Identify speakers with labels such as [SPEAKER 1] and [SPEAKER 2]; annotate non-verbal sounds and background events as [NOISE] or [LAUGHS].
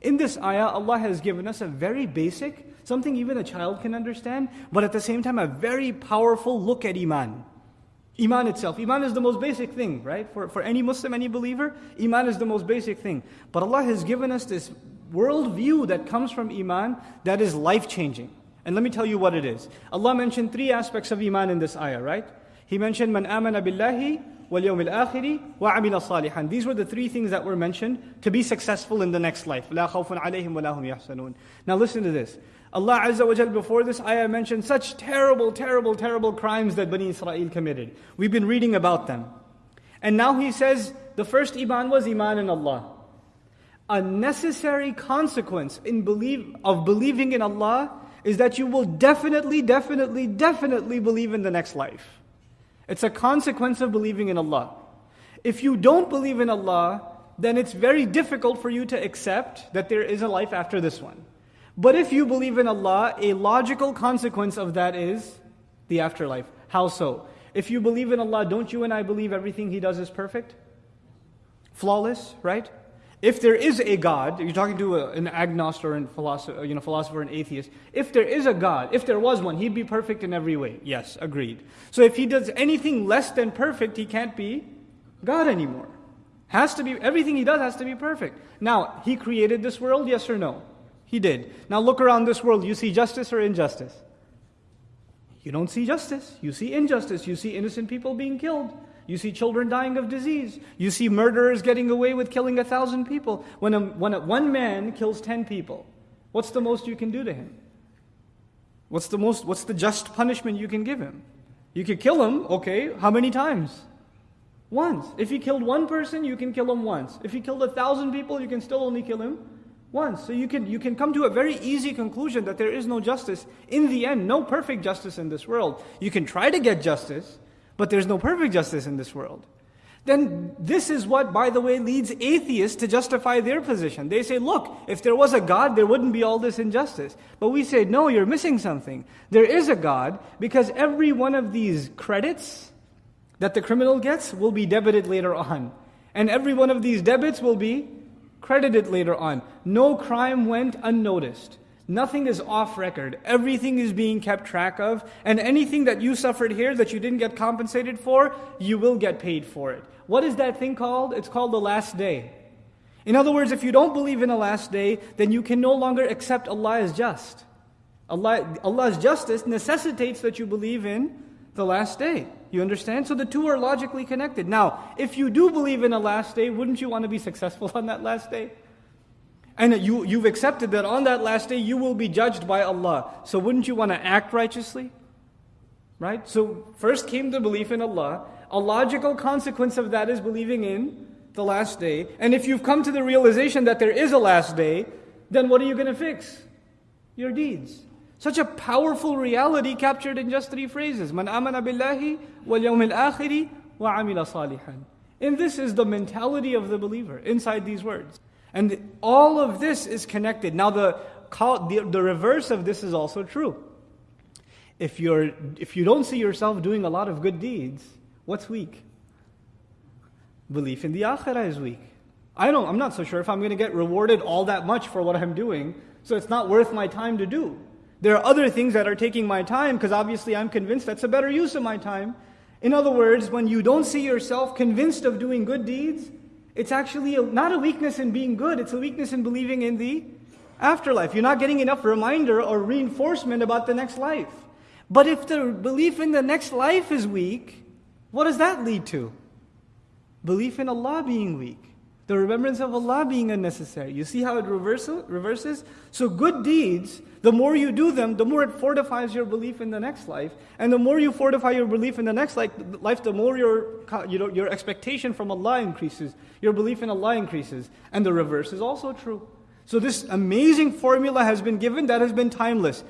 [SPEAKER 1] In this ayah, Allah has given us a very basic, something even a child can understand, but at the same time, a very powerful look at Iman. Iman itself. Iman is the most basic thing, right? For, for any Muslim, any believer, Iman is the most basic thing. But Allah has given us this worldview that comes from Iman that is life changing. And let me tell you what it is. Allah mentioned three aspects of Iman in this ayah, right? He mentioned, Man amana billahi akhiri wa amila salihan. These were the three things that were mentioned to be successful in the next life. La khawfun alayhim wa lahum yahzanun. Now listen to this. Allah Azza wa Jal before this ayah mentioned such terrible, terrible, terrible crimes that Bani Israel committed. We've been reading about them. And now He says the first Iman was Iman in Allah. A necessary consequence in believe, of believing in Allah is that you will definitely, definitely, definitely believe in the next life. It's a consequence of believing in Allah. If you don't believe in Allah, then it's very difficult for you to accept that there is a life after this one. But if you believe in Allah, a logical consequence of that is the afterlife. How so? If you believe in Allah, don't you and I believe everything He does is perfect? Flawless, right? If there is a God, you're talking to a, an agnostic or a philosopher, you know, philosopher and atheist. If there is a God, if there was one, He'd be perfect in every way. Yes, agreed. So if He does anything less than perfect, He can't be God anymore. Has to be, everything He does has to be perfect. Now, He created this world, yes or no? He did. Now look around this world. You see justice or injustice? You don't see justice. You see injustice. You see innocent people being killed. You see children dying of disease. You see murderers getting away with killing a thousand people. When, a, when a, one man kills ten people, what's the most you can do to him? What's the most? What's the just punishment you can give him? You could kill him. Okay, how many times? Once. If he killed one person, you can kill him once. If he killed a thousand people, you can still only kill him once. So you can, you can come to a very easy conclusion that there is no justice. In the end, no perfect justice in this world. You can try to get justice, but there's no perfect justice in this world. Then this is what, by the way, leads atheists to justify their position. They say, look, if there was a God, there wouldn't be all this injustice. But we say, no, you're missing something. There is a God because every one of these credits that the criminal gets will be debited later on. And every one of these debits will be credited later on. No crime went unnoticed. Nothing is off record. Everything is being kept track of. And anything that you suffered here that you didn't get compensated for, you will get paid for it. What is that thing called? It's called the last day. In other words, if you don't believe in a last day, then you can no longer accept Allah as just. Allah, Allah's justice necessitates that you believe in the last day. You understand? So the two are logically connected. Now, if you do believe in a last day, wouldn't you want to be successful [LAUGHS] on that last day? And you, you've accepted that on that last day you will be judged by Allah. So wouldn't you want to act righteously? Right? So first came the belief in Allah. A logical consequence of that is believing in the last day. And if you've come to the realization that there is a last day, then what are you going to fix? Your deeds. Such a powerful reality captured in just three phrases. Man amana billahi wal yawmil akhiri wa amila salihan. And this is the mentality of the believer inside these words. And all of this is connected. Now the, the, the reverse of this is also true. If, you're, if you don't see yourself doing a lot of good deeds, what's weak? Belief in the akhirah is weak. I don't, I'm not so sure if I'm going to get rewarded all that much for what I'm doing, so it's not worth my time to do. There are other things that are taking my time because obviously I'm convinced that's a better use of my time. In other words, when you don't see yourself convinced of doing good deeds, it's actually a, not a weakness in being good, it's a weakness in believing in the afterlife. You're not getting enough reminder or reinforcement about the next life. But if the belief in the next life is weak, what does that lead to? Belief in Allah being weak the remembrance of Allah being unnecessary. You see how it reverses? So, good deeds, the more you do them, the more it fortifies your belief in the next life. And the more you fortify your belief in the next life, the more your, you know, your expectation from Allah increases, your belief in Allah increases. And the reverse is also true. So, this amazing formula has been given that has been timeless.